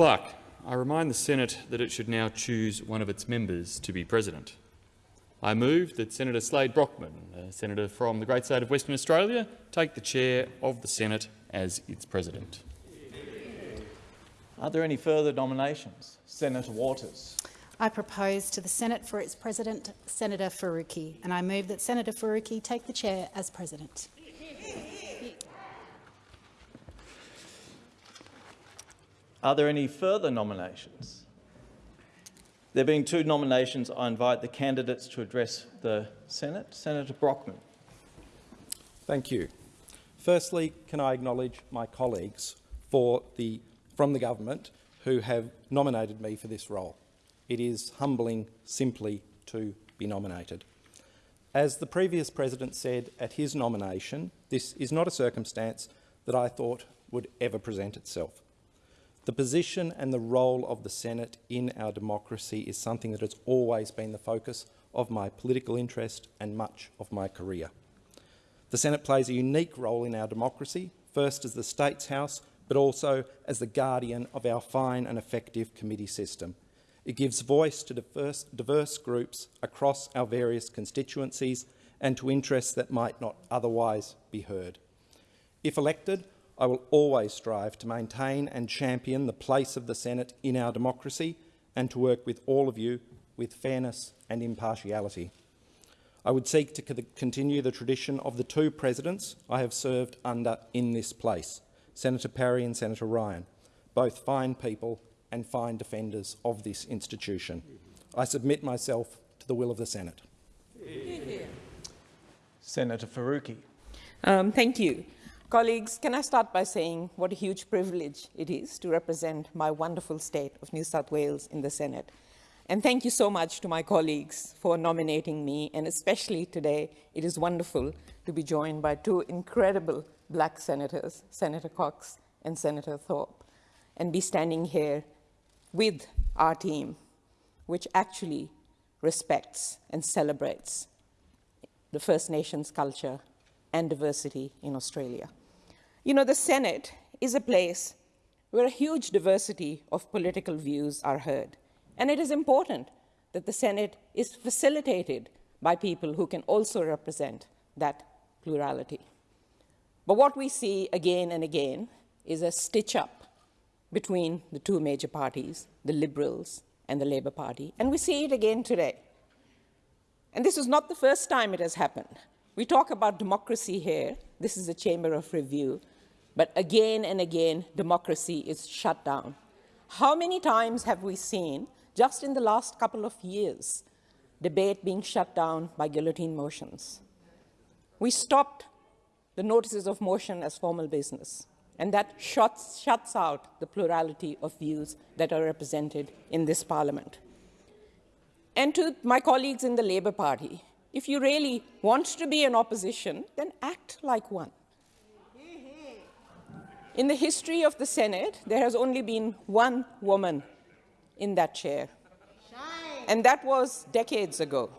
Clerk, I remind the Senate that it should now choose one of its members to be president. I move that Senator Slade Brockman, a senator from the great state of Western Australia, take the chair of the Senate as its president. Are there any further nominations? Senator Waters. I propose to the Senate for its President, Senator Faruqi, and I move that Senator Faruqi take the chair as President. Are there any further nominations? There being two nominations, I invite the candidates to address the Senate. Senator Brockman. Thank you. Firstly, can I acknowledge my colleagues the, from the government who have nominated me for this role. It is humbling simply to be nominated. As the previous president said at his nomination, this is not a circumstance that I thought would ever present itself. The position and the role of the Senate in our democracy is something that has always been the focus of my political interest and much of my career. The Senate plays a unique role in our democracy, first as the States House, but also as the guardian of our fine and effective committee system. It gives voice to diverse, diverse groups across our various constituencies and to interests that might not otherwise be heard. If elected, I will always strive to maintain and champion the place of the Senate in our democracy and to work with all of you with fairness and impartiality. I would seek to continue the tradition of the two presidents I have served under in this place, Senator Parry and Senator Ryan, both fine people and fine defenders of this institution. I submit myself to the will of the Senate. Senator Faruqi. Um, thank you. Colleagues, can I start by saying what a huge privilege it is to represent my wonderful state of New South Wales in the Senate. And thank you so much to my colleagues for nominating me, and especially today, it is wonderful to be joined by two incredible black senators, Senator Cox and Senator Thorpe, and be standing here with our team, which actually respects and celebrates the First Nations culture and diversity in Australia. You know, the Senate is a place where a huge diversity of political views are heard. And it is important that the Senate is facilitated by people who can also represent that plurality. But what we see again and again is a stitch up between the two major parties, the Liberals and the Labor Party, and we see it again today. And this is not the first time it has happened. We talk about democracy here. This is a chamber of review. But again and again, democracy is shut down. How many times have we seen, just in the last couple of years, debate being shut down by guillotine motions? We stopped the notices of motion as formal business, and that shuts, shuts out the plurality of views that are represented in this parliament. And to my colleagues in the Labor Party, if you really want to be an opposition, then act like one. In the history of the Senate, there has only been one woman in that chair, and that was decades ago.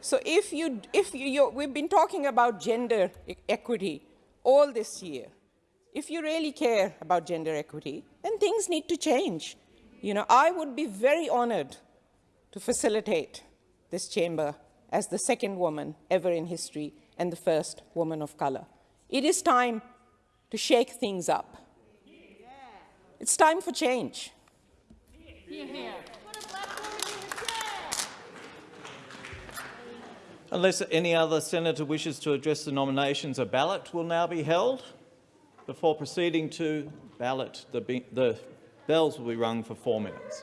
So if you, if you, we've been talking about gender equity all this year. If you really care about gender equity, then things need to change. You know, I would be very honored to facilitate this chamber as the second woman ever in history and the first woman of color. It is time to shake things up. It's time for change. Unless any other senator wishes to address the nominations, a ballot will now be held. Before proceeding to ballot, the, the bells will be rung for four minutes.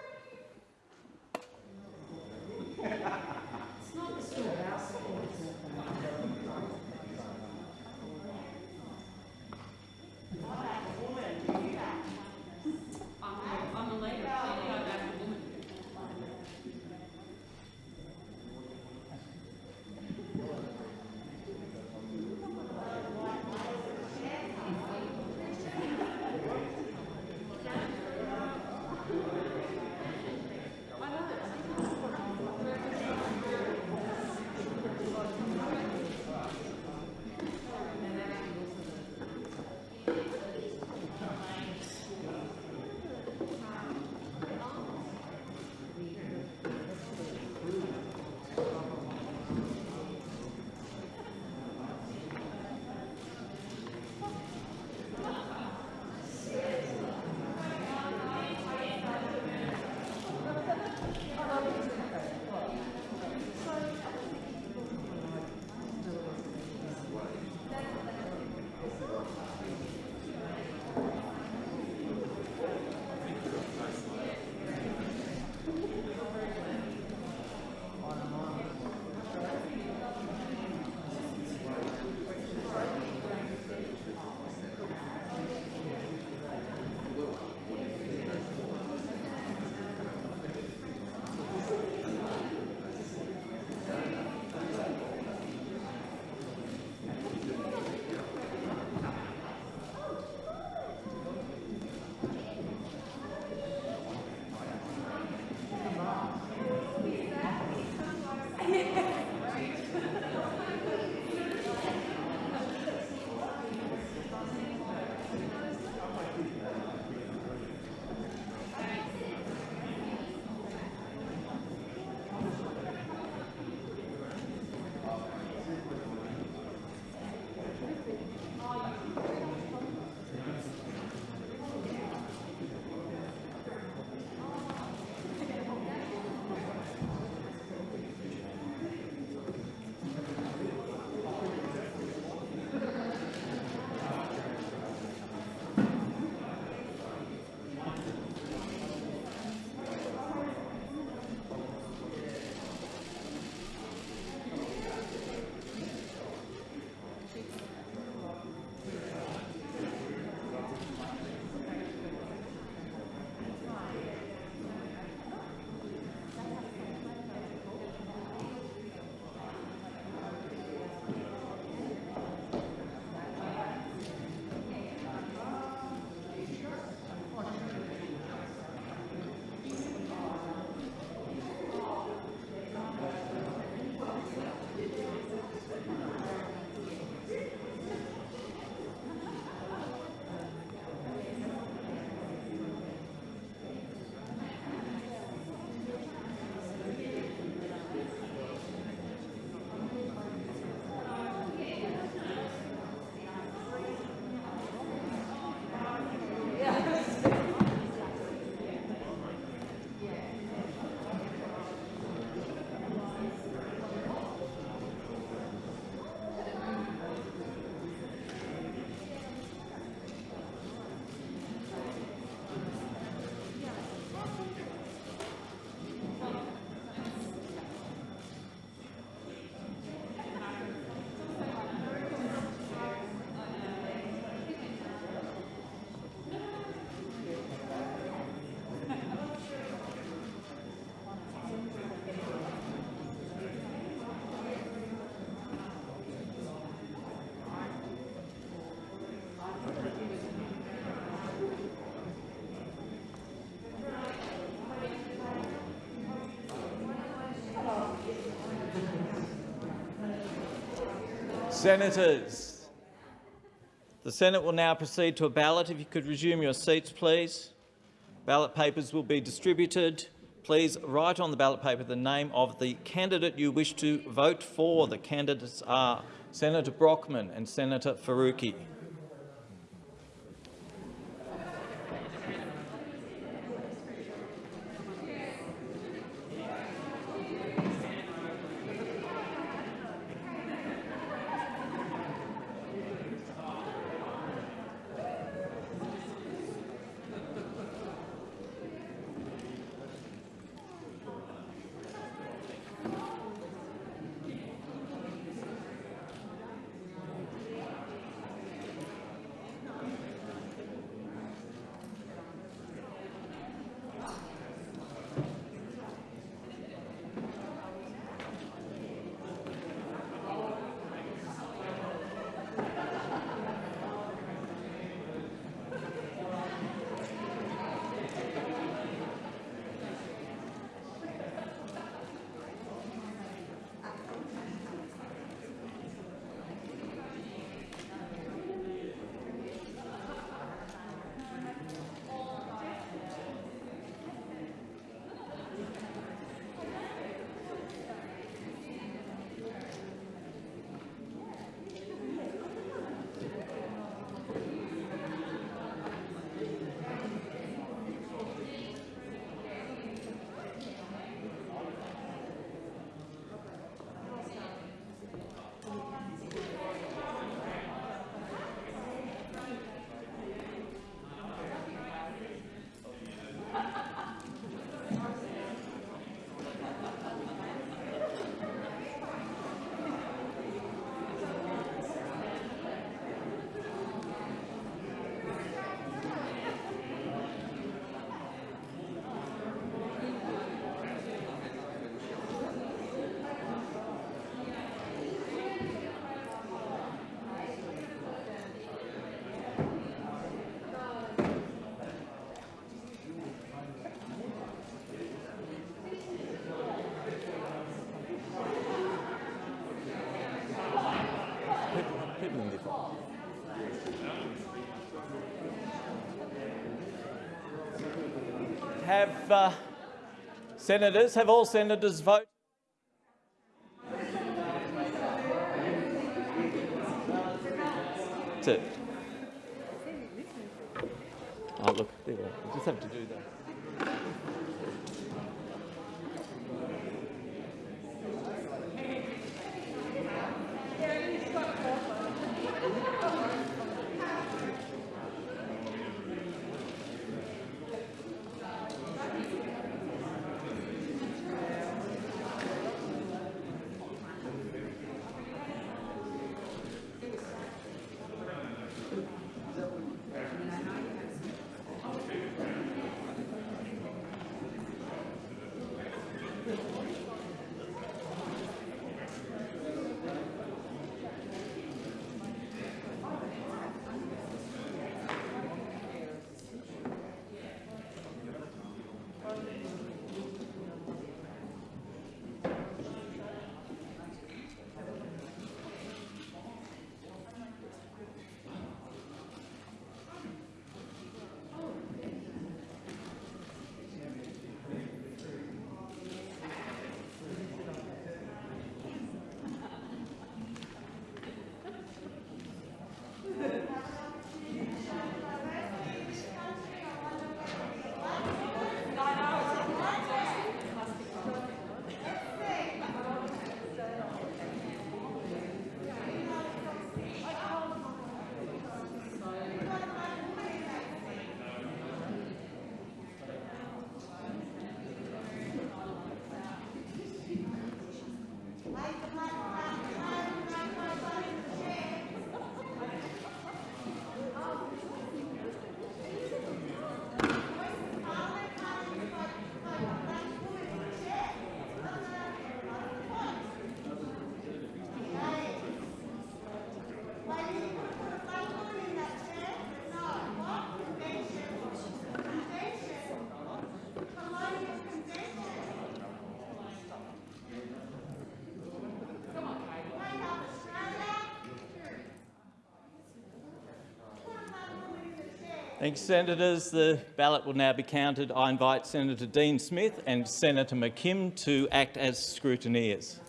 Senators, the Senate will now proceed to a ballot. If you could resume your seats, please. Ballot papers will be distributed. Please write on the ballot paper the name of the candidate you wish to vote for. The candidates are Senator Brockman and Senator Faruqi. Have uh, senators, have all senators voted? Thank you, Senators. The ballot will now be counted. I invite Senator Dean Smith and Senator McKim to act as scrutineers.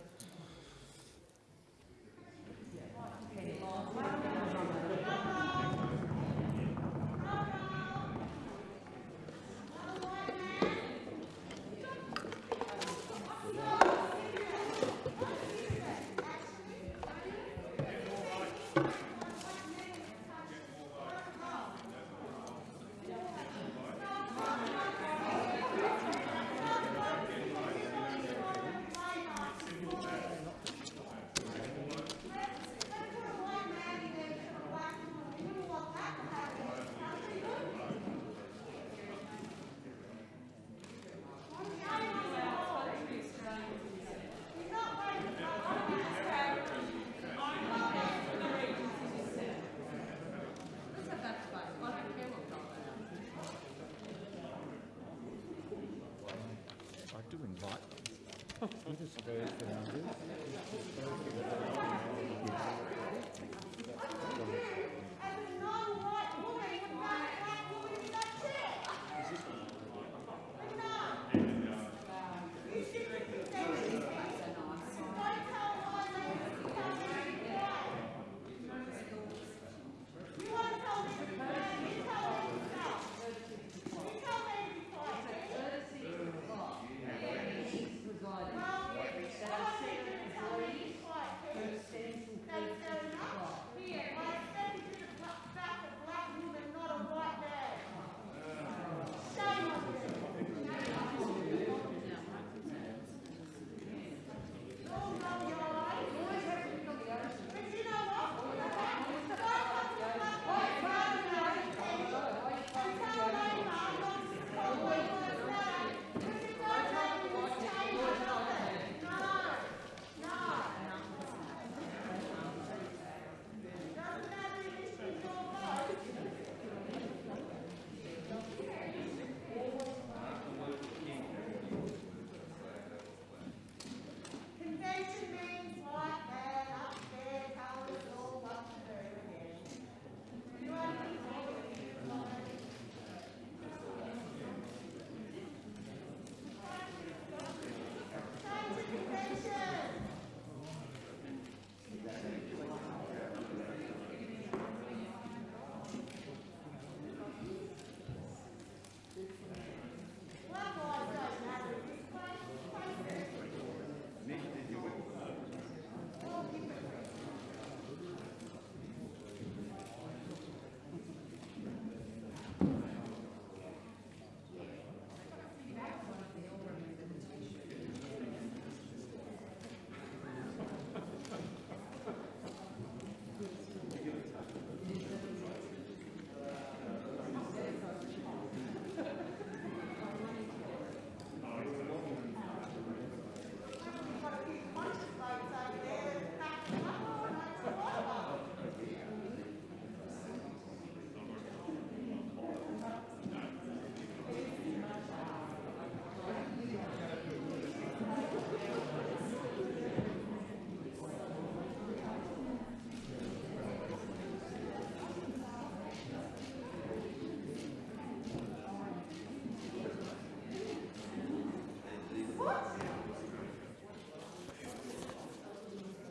Convention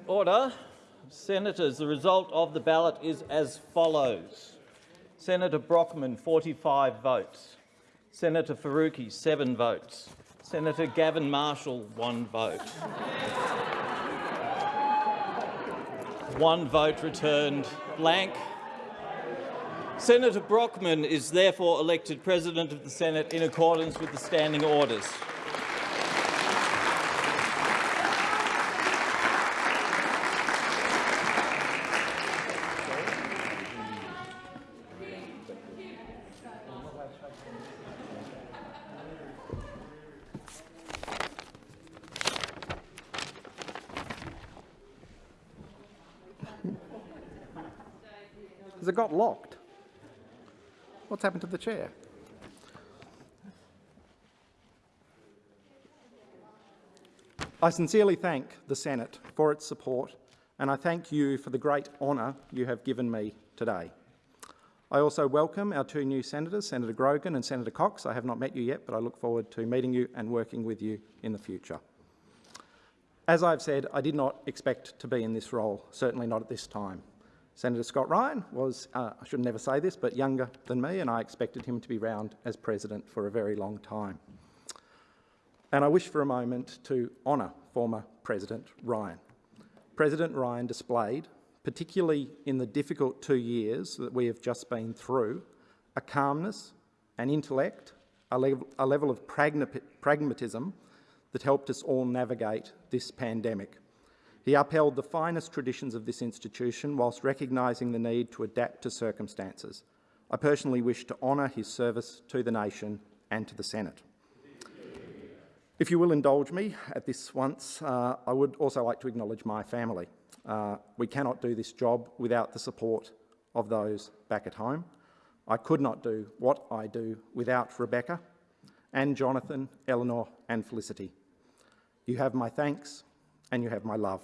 Order. Senators, the result of the ballot is as follows. Senator Brockman, 45 votes. Senator Faruqi, 7 votes. Senator Gavin Marshall, 1 vote. One vote returned blank. Senator Brockman is therefore elected President of the Senate in accordance with the standing orders. Has it got locked? What's happened to the chair? I sincerely thank the Senate for its support and I thank you for the great honour you have given me today. I also welcome our two new senators, Senator Grogan and Senator Cox. I have not met you yet, but I look forward to meeting you and working with you in the future. As I've said, I did not expect to be in this role, certainly not at this time. Senator Scott Ryan was, uh, I should never say this, but younger than me, and I expected him to be round as president for a very long time. And I wish for a moment to honour former President Ryan. President Ryan displayed, particularly in the difficult two years that we have just been through, a calmness, an intellect, a, level, a level of pragma pragmatism that helped us all navigate this pandemic. He upheld the finest traditions of this institution whilst recognising the need to adapt to circumstances. I personally wish to honour his service to the nation and to the Senate. If you will indulge me at this once, uh, I would also like to acknowledge my family. Uh, we cannot do this job without the support of those back at home. I could not do what I do without Rebecca and Jonathan, Eleanor and Felicity. You have my thanks and you have my love.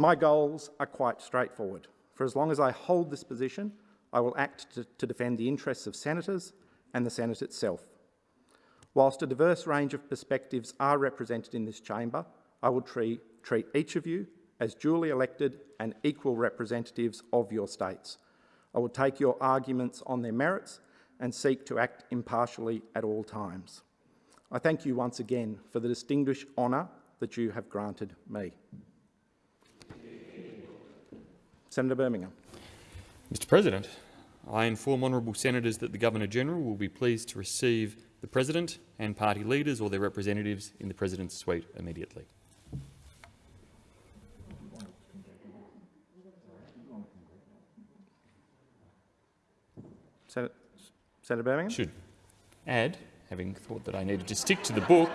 My goals are quite straightforward. For as long as I hold this position, I will act to, to defend the interests of senators and the Senate itself. Whilst a diverse range of perspectives are represented in this chamber, I will treat, treat each of you as duly elected and equal representatives of your states. I will take your arguments on their merits and seek to act impartially at all times. I thank you once again for the distinguished honour that you have granted me. Senator Birmingham. Mr President, I inform honourable senators that the Governor-General will be pleased to receive the President and party leaders or their representatives in the President's suite immediately. Senator, Senator Birmingham. Should add, having thought that I needed to stick to the book,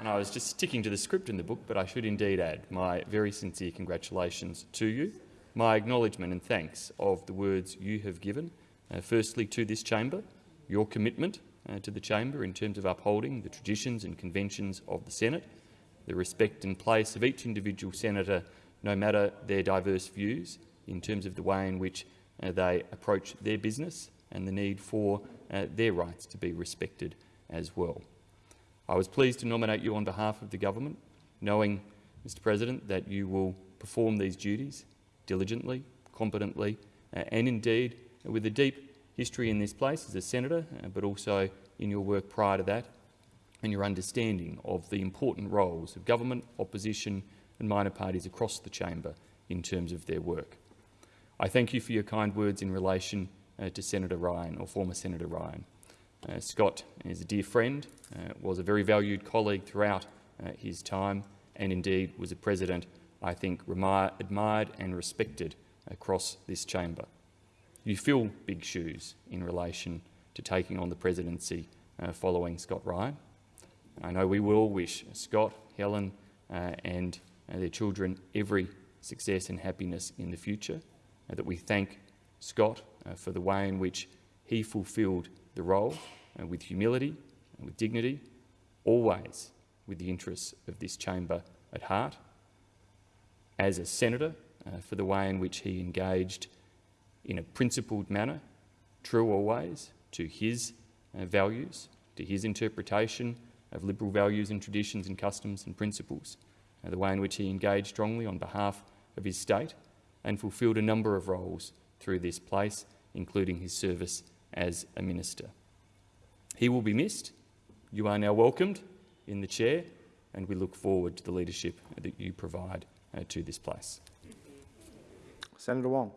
and I was just sticking to the script in the book, but I should indeed add my very sincere congratulations to you, my acknowledgement and thanks of the words you have given, uh, firstly to this chamber, your commitment uh, to the chamber in terms of upholding the traditions and conventions of the Senate, the respect and place of each individual senator, no matter their diverse views, in terms of the way in which uh, they approach their business and the need for uh, their rights to be respected as well. I was pleased to nominate you on behalf of the government, knowing, Mr President, that you will perform these duties diligently, competently, uh, and indeed with a deep history in this place as a senator, uh, but also in your work prior to that, and your understanding of the important roles of government, opposition and minor parties across the chamber in terms of their work. I thank you for your kind words in relation uh, to Senator Ryan, or former Senator Ryan. Uh, Scott is a dear friend, uh, was a very valued colleague throughout uh, his time, and indeed was a president I think admired and respected across this chamber. You fill big shoes in relation to taking on the presidency uh, following Scott Ryan. I know we will wish Scott, Helen uh, and uh, their children every success and happiness in the future, that we thank Scott uh, for the way in which he fulfilled the role uh, with humility and with dignity, always with the interests of this chamber at heart. As a senator, uh, for the way in which he engaged in a principled manner, true always to his uh, values, to his interpretation of liberal values and traditions and customs and principles, uh, the way in which he engaged strongly on behalf of his state and fulfilled a number of roles through this place, including his service as a minister. He will be missed. You are now welcomed in the chair, and we look forward to the leadership that you provide Uh, to this place. Senator Wong.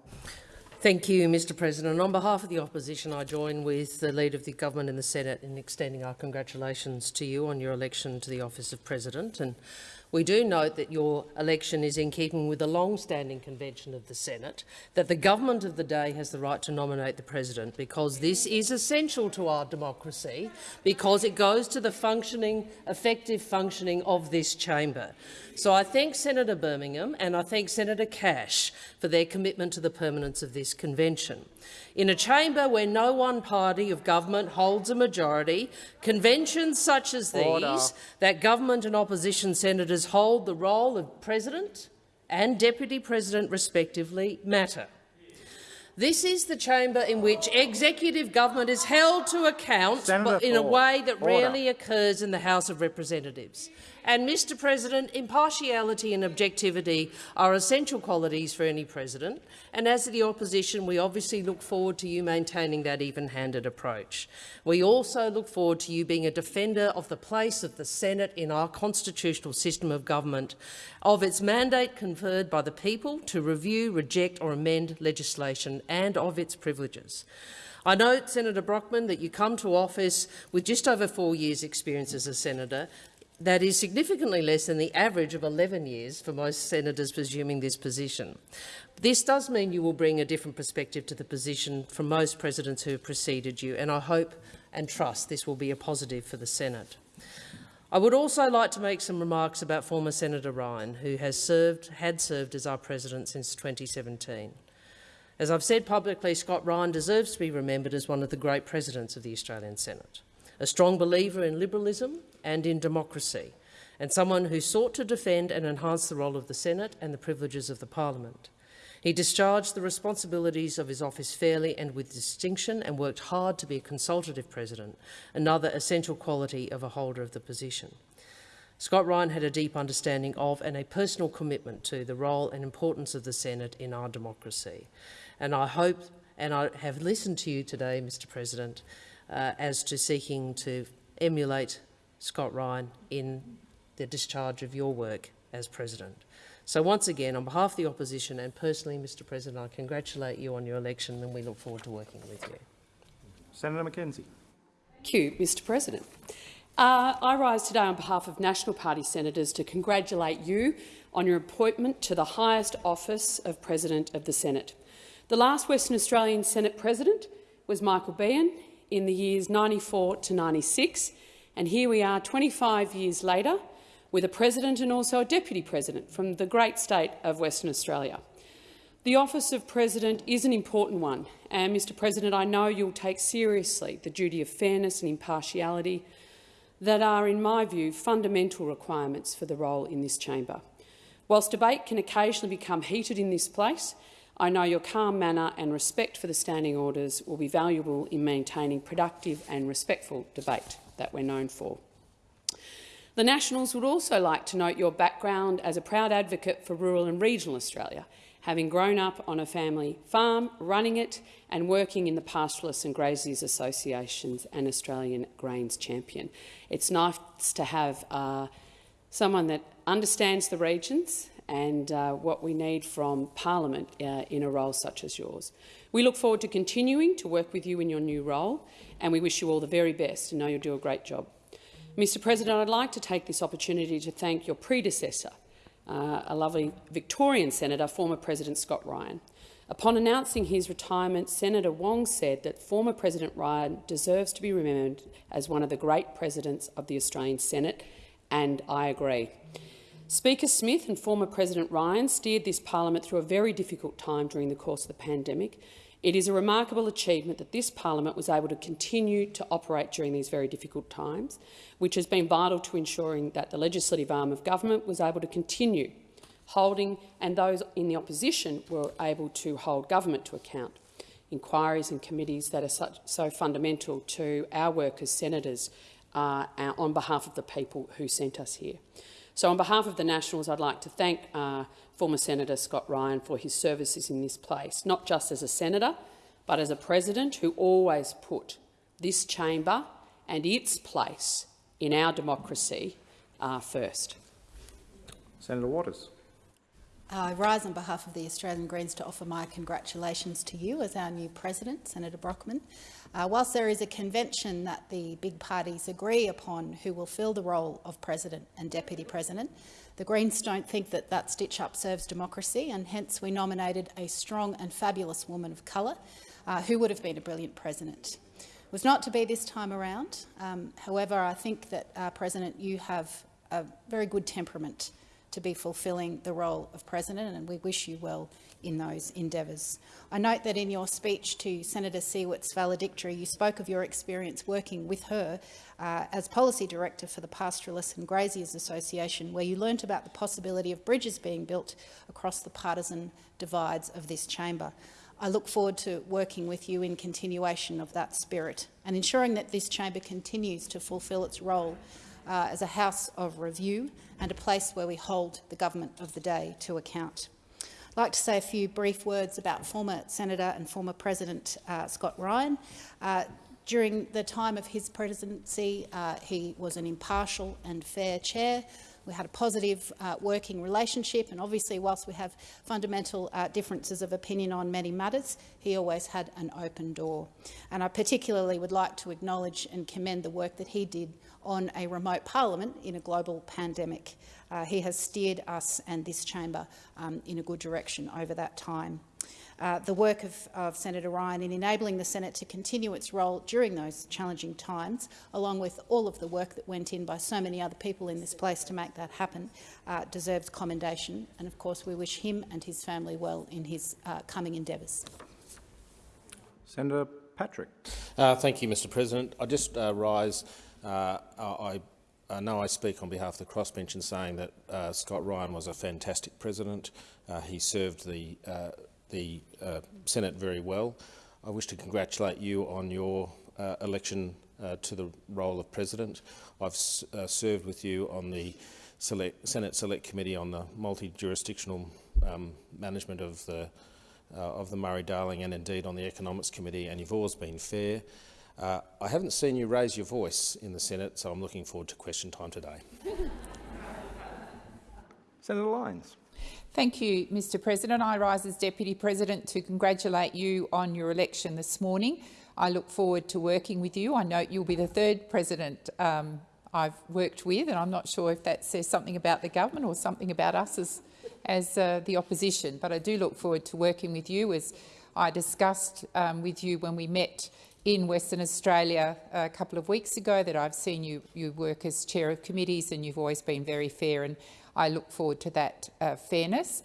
Thank you, Mr President. On behalf of the opposition, I join with the Leader of the Government in the Senate in extending our congratulations to you on your election to the office of President. And we do note that your election is in keeping with the long-standing convention of the Senate, that the government of the day has the right to nominate the President, because this is essential to our democracy, because it goes to the functioning, effective functioning of this chamber. So I thank Senator Birmingham and I thank Senator Cash for their commitment to the permanence of this convention. In a chamber where no one party of government holds a majority, conventions such as these, Order. that government and opposition senators hold the role of president and deputy president respectively, matter. This is the chamber in which executive government is held to account Senator but in a way that order. rarely occurs in the House of Representatives. And, Mr President, impartiality and objectivity are essential qualities for any president, and as the opposition, we obviously look forward to you maintaining that even-handed approach. We also look forward to you being a defender of the place of the Senate in our constitutional system of government, of its mandate conferred by the people to review, reject or amend legislation, and of its privileges. I note, Senator Brockman, that you come to office with just over four years' experience as a senator, that is significantly less than the average of 11 years for most senators presuming this position. This does mean you will bring a different perspective to the position from most presidents who have preceded you, and I hope and trust this will be a positive for the Senate. I would also like to make some remarks about former Senator Ryan, who has served, had served as our president since 2017. As I've said publicly, Scott Ryan deserves to be remembered as one of the great presidents of the Australian Senate, a strong believer in liberalism and in democracy, and someone who sought to defend and enhance the role of the Senate and the privileges of the parliament. He discharged the responsibilities of his office fairly and with distinction and worked hard to be a consultative president, another essential quality of a holder of the position. Scott Ryan had a deep understanding of and a personal commitment to the role and importance of the Senate in our democracy. And I hope, and I have listened to you today, Mr President, uh, as to seeking to emulate Scott Ryan in the discharge of your work as President. So once again, on behalf of the opposition and personally, Mr President, I congratulate you on your election and we look forward to working with you. Senator McKenzie. Thank you, Mr President. Uh, I rise today on behalf of National Party senators to congratulate you on your appointment to the highest office of President of the Senate. The last Western Australian Senate President was Michael Beahan in the years 94 to 96, and here we are 25 years later with a President and also a Deputy President from the great state of Western Australia. The office of President is an important one, and Mr President, I know you'll take seriously the duty of fairness and impartiality that are, in my view, fundamental requirements for the role in this chamber. Whilst debate can occasionally become heated in this place, I know your calm manner and respect for the standing orders will be valuable in maintaining productive and respectful debate that we're known for. The Nationals would also like to note your background as a proud advocate for rural and regional Australia, having grown up on a family farm, running it and working in the Pastoralists and Graziers Associations and Australian Grains Champion. It's nice to have uh, someone that understands the regions and uh, what we need from Parliament uh, in a role such as yours. We look forward to continuing to work with you in your new role, and we wish you all the very best and know you'll do a great job. Mr President, I'd like to take this opportunity to thank your predecessor, uh, a lovely Victorian senator, former President Scott Ryan. Upon announcing his retirement, Senator Wong said that former President Ryan deserves to be remembered as one of the great presidents of the Australian Senate, and I agree. Speaker Smith and former President Ryan steered this parliament through a very difficult time during the course of the pandemic. It is a remarkable achievement that this parliament was able to continue to operate during these very difficult times, which has been vital to ensuring that the legislative arm of government was able to continue holding, and those in the opposition were able to hold government to account. Inquiries and committees that are such, so fundamental to our work as senators uh, on behalf of the people who sent us here. So on behalf of the Nationals, I'd like to thank uh, former Senator Scott Ryan for his services in this place, not just as a senator, but as a president who always put this chamber and its place in our democracy uh, first. Senator Waters. I rise on behalf of the Australian Greens to offer my congratulations to you as our new president, Senator Brockman. Uh, whilst there is a convention that the big parties agree upon who will fill the role of president and deputy president, the Greens don't think that that stitch-up serves democracy, and hence we nominated a strong and fabulous woman of colour uh, who would have been a brilliant president. It was not to be this time around. Um, however, I think that, uh, President, you have a very good temperament to be fulfilling the role of president, and we wish you well in those endeavours. I note that in your speech to Senator Siewert's valedictory, you spoke of your experience working with her uh, as policy director for the Pastoralists and Graziers Association, where you learnt about the possibility of bridges being built across the partisan divides of this chamber. I look forward to working with you in continuation of that spirit and ensuring that this chamber continues to fulfil its role uh, as a house of review and a place where we hold the government of the day to account. I'd like to say a few brief words about former Senator and former President uh, Scott Ryan. Uh, during the time of his presidency, uh, he was an impartial and fair chair. We had a positive uh, working relationship, and obviously, whilst we have fundamental uh, differences of opinion on many matters, he always had an open door. And I particularly would like to acknowledge and commend the work that he did on a remote parliament in a global pandemic. Uh, he has steered us and this chamber um, in a good direction over that time. Uh, the work of, of, Senator Ryan in enabling the Senate to continue its role during those challenging times, along with all of the work that went in by so many other people in this place to make that happen, uh, deserves commendation. And of course, we wish him and his family well in his uh, coming endeavours. Senator Patrick. Uh, thank you, Mr President. I just uh, rise. Uh, I, I know I speak on behalf of the crossbench in saying that Scott Ryan was a fantastic president. he served the the uh, Senate very well. I wish to congratulate you on your uh, election uh, to the role of President. I've uh, served with you on the select, Senate Select Committee on the multi-jurisdictional um, management of the, uh, of the Murray-Darling and indeed on the Economics Committee, and you've always been fair. Uh, I haven't seen you raise your voice in the Senate, so I'm looking forward to question time today. Senator Lines. Thank you, Mr President. I rise as Deputy President to congratulate you on your election this morning. I look forward to working with you. I note you'll be the third President um, I've worked with, and I'm not sure if that says something about the government or something about us as, as uh, the opposition, but I do look forward to working with you as I discussed um, with you when we met in Western Australia a couple of weeks ago that I've seen you, you work as chair of committees and you've always been very fair and I look forward to that uh, fairness.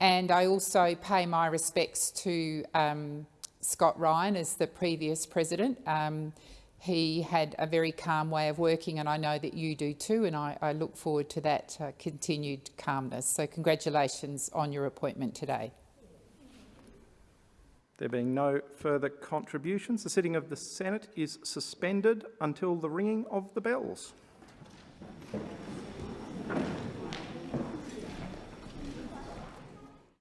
And I also pay my respects to um, Scott Ryan as the previous president. Um, he had a very calm way of working and I know that you do too and I, I look forward to that uh, continued calmness. So congratulations on your appointment today. There being no further contributions, the sitting of the Senate is suspended until the ringing of the bells.